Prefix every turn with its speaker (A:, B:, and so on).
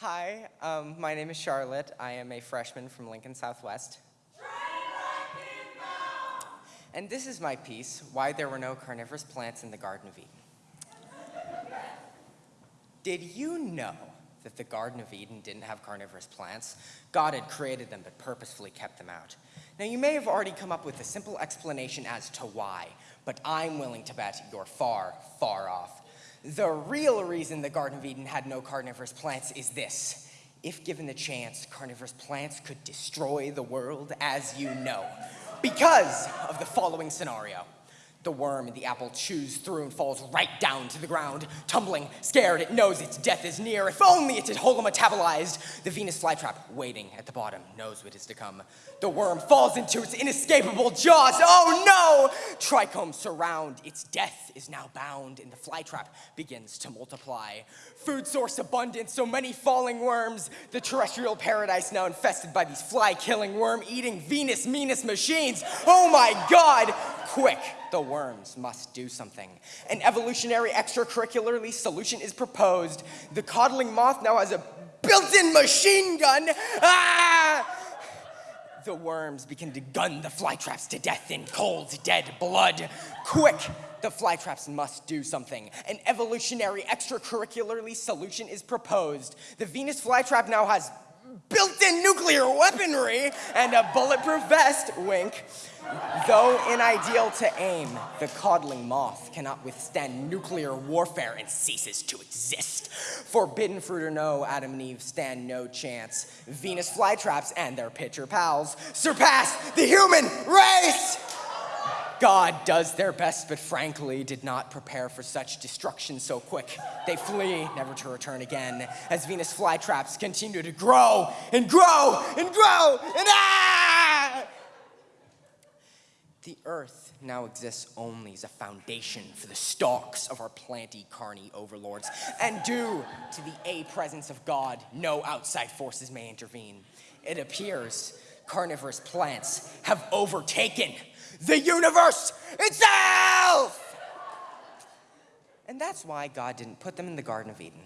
A: Hi, um, my name is Charlotte. I am a freshman from Lincoln Southwest. And this is my piece, Why There Were No Carnivorous Plants in the Garden of Eden. Did you know that the Garden of Eden didn't have carnivorous plants? God had created them but purposefully kept them out. Now you may have already come up with a simple explanation as to why, but I'm willing to bet you're far, far off. The real reason the Garden of Eden had no carnivorous plants is this. If given the chance, carnivorous plants could destroy the world as you know. Because of the following scenario. The worm in the apple chews through and falls right down to the ground. Tumbling, scared, it knows its death is near. If only it had holometabolized. The Venus flytrap, waiting at the bottom, knows what is to come. The worm falls into its inescapable jaws. Oh no! Trichomes surround. Its death is now bound, and the flytrap begins to multiply. Food source abundant, so many falling worms. The terrestrial paradise now infested by these fly-killing, worm-eating Venus meanest machines. Oh my god! Quick, the worms must do something. An evolutionary extracurricularly solution is proposed. The codling moth now has a built-in machine gun. Ah! The worms begin to gun the flytraps to death in cold, dead blood. Quick, the flytraps must do something. An evolutionary extracurricularly solution is proposed. The Venus flytrap now has built-in nuclear weaponry and a bulletproof vest, wink. Though unideal to aim, the codling moth cannot withstand nuclear warfare and ceases to exist. Forbidden fruit or no, Adam and Eve stand no chance. Venus flytraps and their pitcher pals surpass the human race! God does their best, but frankly did not prepare for such destruction so quick. They flee, never to return again, as Venus flytraps continue to grow and grow and grow and ah! The earth now exists only as a foundation for the stalks of our planty carny overlords, and due to the a presence of God, no outside forces may intervene. It appears carnivorous plants have overtaken the universe itself! And that's why God didn't put them in the Garden of Eden.